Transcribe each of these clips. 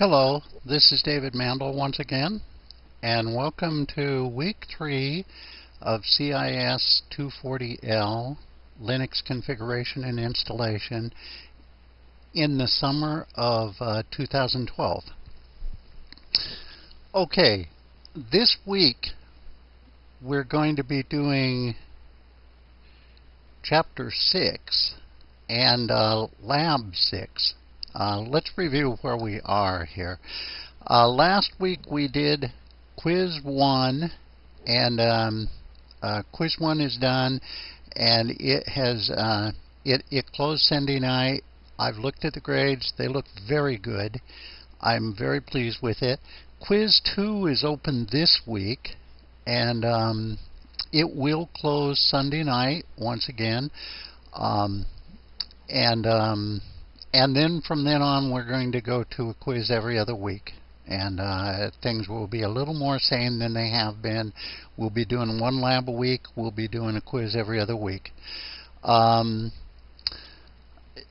Hello, this is David Mandel once again, and welcome to week three of CIS 240L Linux configuration and installation in the summer of uh, 2012. Okay, this week we're going to be doing chapter 6 and uh, lab 6 uh, let's review where we are here. Uh, last week we did quiz one, and um, uh, quiz one is done, and it has uh, it it closed Sunday night. I've looked at the grades; they look very good. I'm very pleased with it. Quiz two is open this week, and um, it will close Sunday night once again. Um, and um, and then from then on, we're going to go to a quiz every other week. And uh, things will be a little more sane than they have been. We'll be doing one lab a week. We'll be doing a quiz every other week. Um,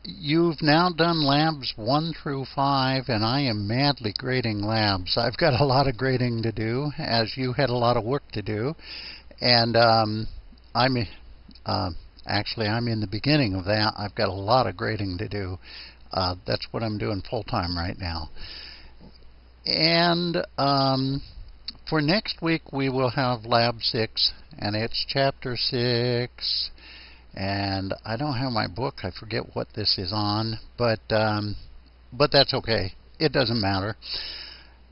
you've now done labs 1 through 5, and I am madly grading labs. I've got a lot of grading to do, as you had a lot of work to do. And um, I'm uh, actually I'm in the beginning of that. I've got a lot of grading to do. Uh, that's what I'm doing full time right now. And um, for next week, we will have Lab 6, and it's Chapter 6. And I don't have my book. I forget what this is on, but um, but that's okay. It doesn't matter.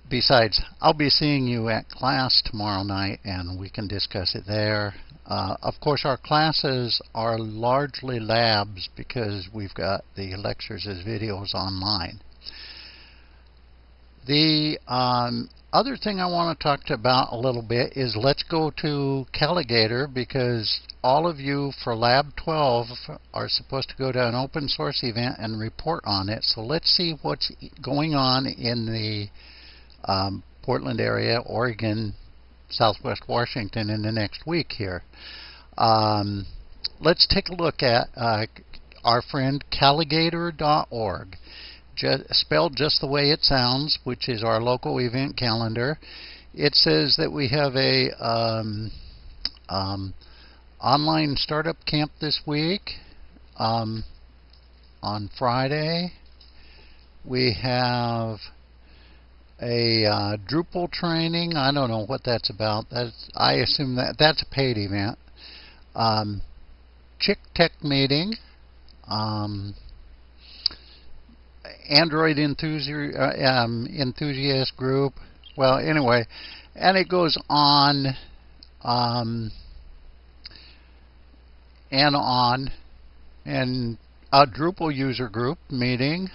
Besides, I'll be seeing you at class tomorrow night, and we can discuss it there. Uh, of course, our classes are largely labs because we've got the lectures as videos online. The um, other thing I want to talk about a little bit is let's go to Calagator because all of you for Lab 12 are supposed to go to an open source event and report on it. So let's see what's going on in the um, Portland area, Oregon, Southwest Washington in the next week here. Um, let's take a look at uh, our friend Calagator.org, just, spelled just the way it sounds, which is our local event calendar. It says that we have a um, um, online startup camp this week um, on Friday. We have a uh, Drupal training. I don't know what that's about. That's I assume that that's a paid event. Um, Chick Tech meeting. Um, Android enthusiast, uh, um, enthusiast group. Well, anyway, and it goes on um, and on. And a Drupal user group meeting.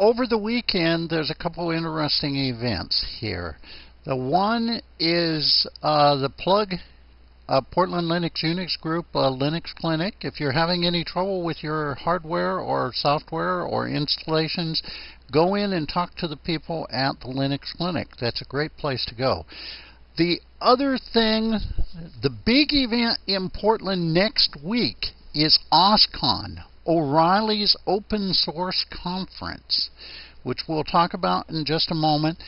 Over the weekend, there's a couple interesting events here. The one is uh, the plug uh, Portland Linux Unix Group uh, Linux Clinic. If you're having any trouble with your hardware or software or installations, go in and talk to the people at the Linux Clinic. That's a great place to go. The other thing, the big event in Portland next week is OSCON, O'Reilly's Open Source Conference, which we'll talk about in just a moment.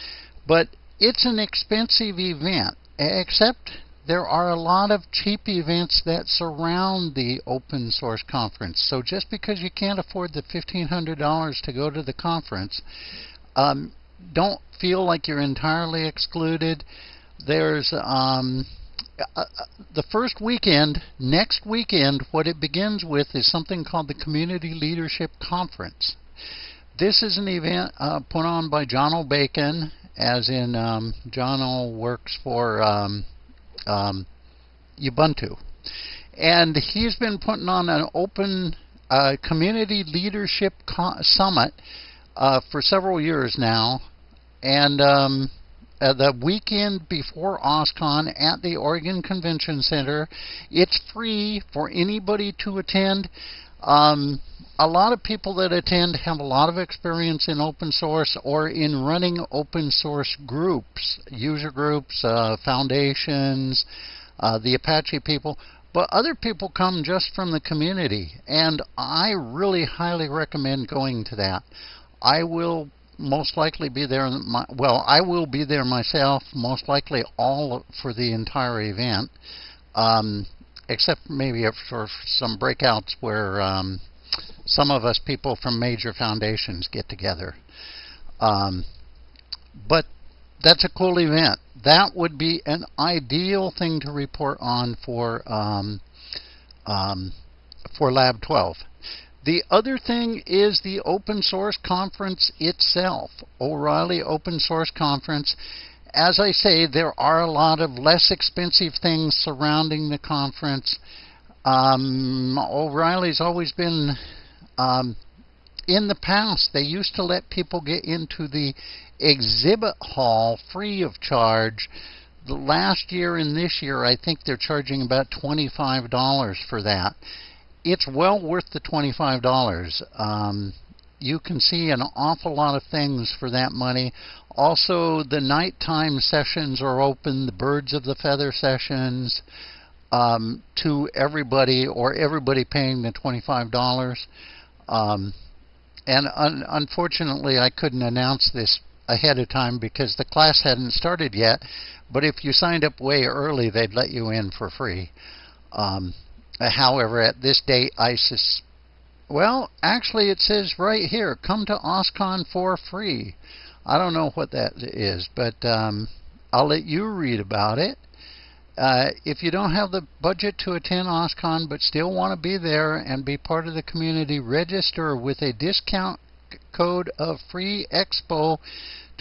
But it's an expensive event, except there are a lot of cheap events that surround the open source conference. So just because you can't afford the $1,500 to go to the conference, um, don't feel like you're entirely excluded. There's um, uh, uh, the first weekend, next weekend, what it begins with is something called the Community Leadership Conference. This is an event uh, put on by Jono Bacon, as in um, Jono works for um, um, Ubuntu. And he's been putting on an open uh, community leadership summit uh, for several years now. And um, uh, the weekend before OSCON at the Oregon Convention Center. It's free for anybody to attend. Um, a lot of people that attend have a lot of experience in open source or in running open source groups, user groups, uh, foundations, uh, the Apache people. but other people come just from the community, and I really highly recommend going to that. I will most likely be there. My, well, I will be there myself, most likely all for the entire event, um, except maybe for some breakouts where um, some of us people from major foundations get together. Um, but that's a cool event. That would be an ideal thing to report on for um, um, for Lab 12. The other thing is the open source conference itself, O'Reilly Open Source Conference. As I say, there are a lot of less expensive things surrounding the conference. Um, O'Reilly's always been, um, in the past, they used to let people get into the exhibit hall free of charge. The last year and this year, I think they're charging about $25 for that it's well worth the $25. Um, you can see an awful lot of things for that money. Also, the nighttime sessions are open, the birds of the feather sessions, um, to everybody or everybody paying the $25. Um, and un unfortunately, I couldn't announce this ahead of time because the class hadn't started yet. But if you signed up way early, they'd let you in for free. Um, however, at this date, ISIS, well, actually, it says right here, come to OSCON for free. I don't know what that is, but um, I'll let you read about it. Uh, if you don't have the budget to attend OSCON but still want to be there and be part of the community, register with a discount code of Free Expo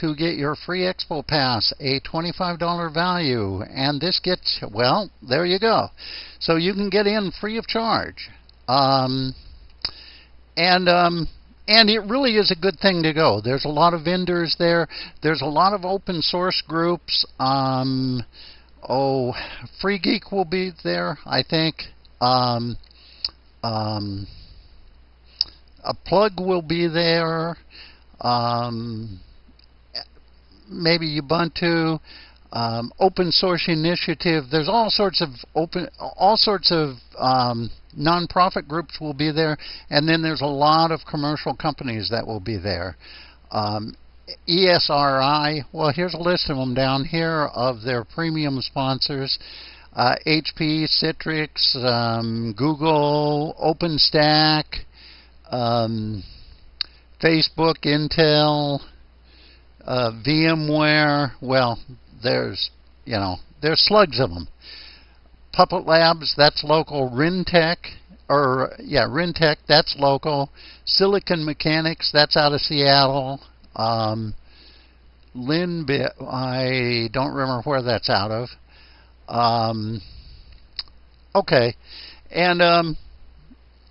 to get your free Expo Pass, a $25 value. And this gets, well, there you go. So you can get in free of charge. Um, and um, and it really is a good thing to go. There's a lot of vendors there. There's a lot of open source groups. Um, oh, Free Geek will be there, I think. Um, um, a plug will be there. Um, maybe Ubuntu, um, open source initiative. There's all sorts of open, all sorts of um, nonprofit groups will be there, and then there's a lot of commercial companies that will be there. Um, ESRI, well, here's a list of them down here of their premium sponsors. Uh, HP, Citrix, um, Google, OpenStack, um, Facebook, Intel, uh, VMware, well, there's, you know, there's slugs of them. Puppet Labs, that's local. Rintech, or, yeah, Rintech, that's local. Silicon Mechanics, that's out of Seattle. Um, Linbit, I don't remember where that's out of. Um, okay. And um,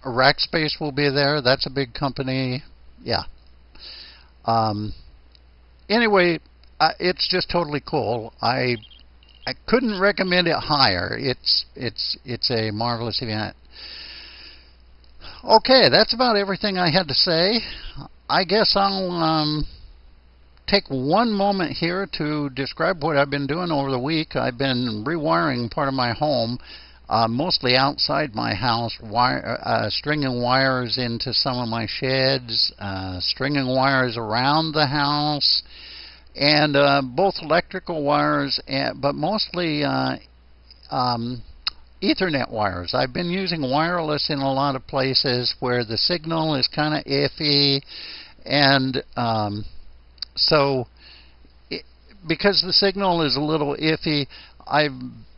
Rackspace will be there. That's a big company. Yeah. Um, anyway, uh, it's just totally cool. I I couldn't recommend it higher. It's it's it's a marvelous event. Okay, that's about everything I had to say. I guess I'll um, take one moment here to describe what I've been doing over the week. I've been rewiring part of my home, uh, mostly outside my house, wire, uh, stringing wires into some of my sheds, uh, stringing wires around the house, and uh, both electrical wires, and, but mostly uh, um, Ethernet wires. I've been using wireless in a lot of places where the signal is kind of iffy, and um, so it, because the signal is a little iffy, I've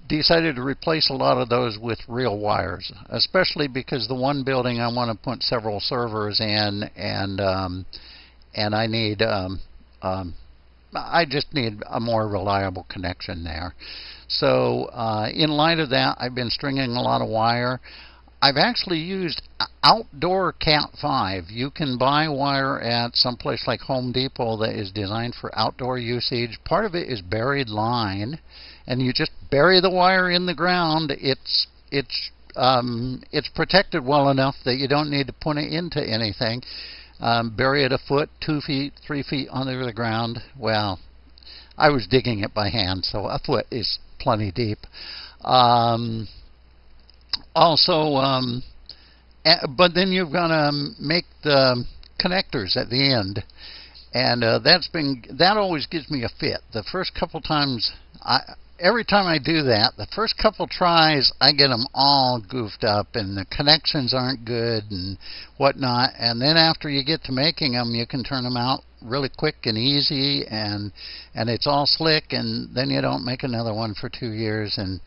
decided to replace a lot of those with real wires, especially because the one building I want to put several servers in, and um, and I need um, um, I just need a more reliable connection there. So uh, in light of that, I've been stringing a lot of wire. I've actually used outdoor Cat5. You can buy wire at some place like Home Depot that is designed for outdoor usage. Part of it is buried line, and you just bury the wire in the ground. It's it's um, it's protected well enough that you don't need to put it into anything. Um, bury it a foot, two feet, three feet under the ground. Well, I was digging it by hand, so a foot is plenty deep. Um, also, um, but then you've got to make the connectors at the end, and uh, that's been that always gives me a fit. The first couple times I every time I do that, the first couple tries, I get them all goofed up and the connections aren't good and whatnot. And then after you get to making them, you can turn them out really quick and easy and and it's all slick and then you don't make another one for two years and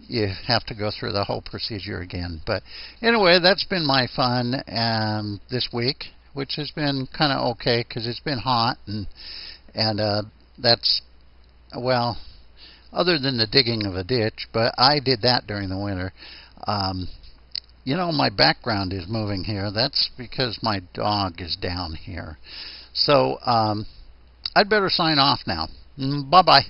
you have to go through the whole procedure again. But anyway, that's been my fun um, this week, which has been kind of okay because it's been hot and and uh, that's well other than the digging of a ditch, but I did that during the winter. Um, you know, my background is moving here. That's because my dog is down here. So um, I'd better sign off now. Mm, bye bye.